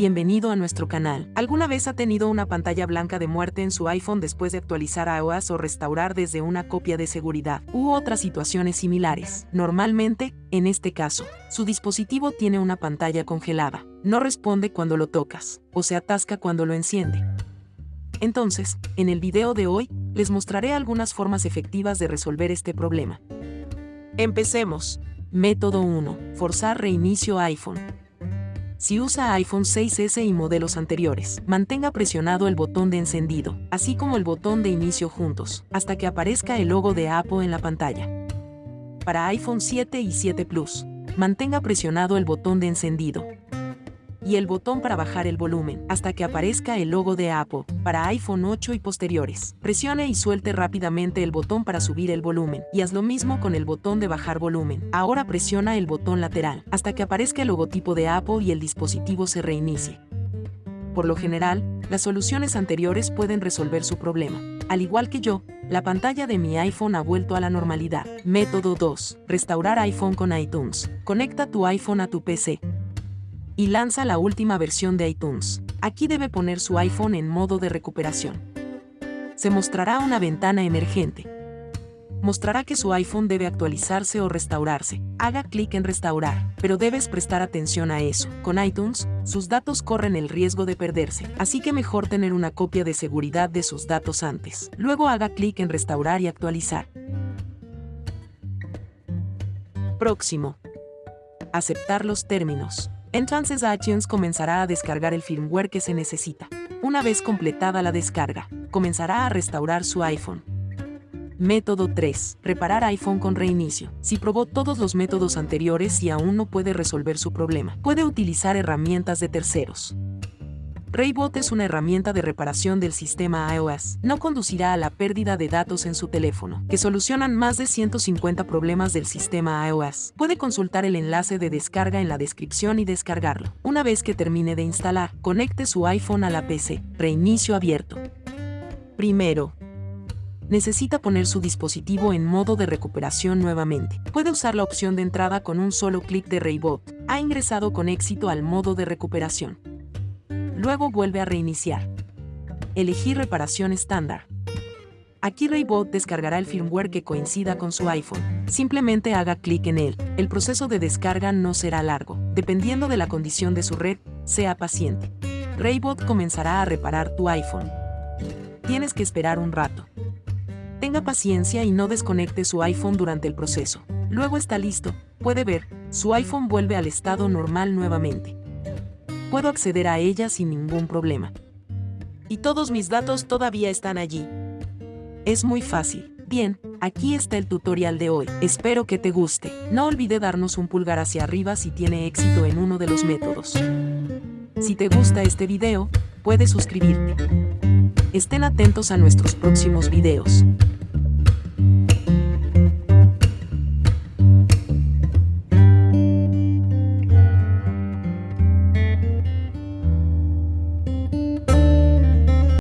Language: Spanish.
Bienvenido a nuestro canal. ¿Alguna vez ha tenido una pantalla blanca de muerte en su iPhone después de actualizar iOS o restaurar desde una copia de seguridad? U otras situaciones similares. Normalmente, en este caso, su dispositivo tiene una pantalla congelada. No responde cuando lo tocas, o se atasca cuando lo enciende. Entonces, en el video de hoy, les mostraré algunas formas efectivas de resolver este problema. Empecemos. Método 1. Forzar reinicio iPhone. Si usa iPhone 6S y modelos anteriores, mantenga presionado el botón de encendido, así como el botón de inicio juntos, hasta que aparezca el logo de Apple en la pantalla. Para iPhone 7 y 7 Plus, mantenga presionado el botón de encendido, y el botón para bajar el volumen, hasta que aparezca el logo de Apple, para iPhone 8 y posteriores. Presione y suelte rápidamente el botón para subir el volumen, y haz lo mismo con el botón de bajar volumen. Ahora presiona el botón lateral, hasta que aparezca el logotipo de Apple y el dispositivo se reinicie. Por lo general, las soluciones anteriores pueden resolver su problema. Al igual que yo, la pantalla de mi iPhone ha vuelto a la normalidad. Método 2. Restaurar iPhone con iTunes. Conecta tu iPhone a tu PC y lanza la última versión de iTunes. Aquí debe poner su iPhone en modo de recuperación. Se mostrará una ventana emergente. Mostrará que su iPhone debe actualizarse o restaurarse. Haga clic en restaurar, pero debes prestar atención a eso. Con iTunes, sus datos corren el riesgo de perderse, así que mejor tener una copia de seguridad de sus datos antes. Luego haga clic en restaurar y actualizar. Próximo. Aceptar los términos. Entonces iTunes comenzará a descargar el firmware que se necesita. Una vez completada la descarga, comenzará a restaurar su iPhone. Método 3. Reparar iPhone con reinicio. Si probó todos los métodos anteriores y aún no puede resolver su problema, puede utilizar herramientas de terceros. Raybot es una herramienta de reparación del sistema iOS. No conducirá a la pérdida de datos en su teléfono, que solucionan más de 150 problemas del sistema iOS. Puede consultar el enlace de descarga en la descripción y descargarlo. Una vez que termine de instalar, conecte su iPhone a la PC. Reinicio abierto. Primero, necesita poner su dispositivo en modo de recuperación nuevamente. Puede usar la opción de entrada con un solo clic de Raybot. Ha ingresado con éxito al modo de recuperación. Luego vuelve a reiniciar. Elegir reparación estándar. Aquí Raybot descargará el firmware que coincida con su iPhone. Simplemente haga clic en él. El proceso de descarga no será largo. Dependiendo de la condición de su red, sea paciente. Raybot comenzará a reparar tu iPhone. Tienes que esperar un rato. Tenga paciencia y no desconecte su iPhone durante el proceso. Luego está listo. Puede ver, su iPhone vuelve al estado normal nuevamente puedo acceder a ella sin ningún problema. Y todos mis datos todavía están allí. Es muy fácil. Bien, aquí está el tutorial de hoy. Espero que te guste. No olvide darnos un pulgar hacia arriba si tiene éxito en uno de los métodos. Si te gusta este video, puedes suscribirte. Estén atentos a nuestros próximos videos.